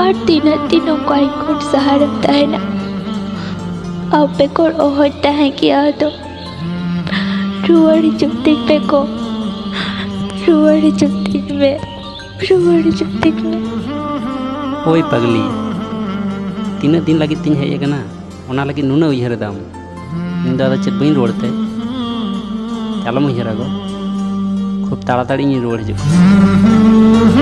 और तीनों तीनों कोई कुट सहारम तहना अब पे कोर ओहता है किया तो रुवाड़ी चुप्तिक पे को रुवाड़ी चुप्तिक में। रुवाड़ी चुप्तिक में। ओए पगली। तीन दिन लगी तीन है ये कना ओना लगी नुना उयहर दाम। इन दादा तो चेत बइन रोड़ते। चलम उयहर गो। खूब ताड़ाताड़ी रोड़ हिजुग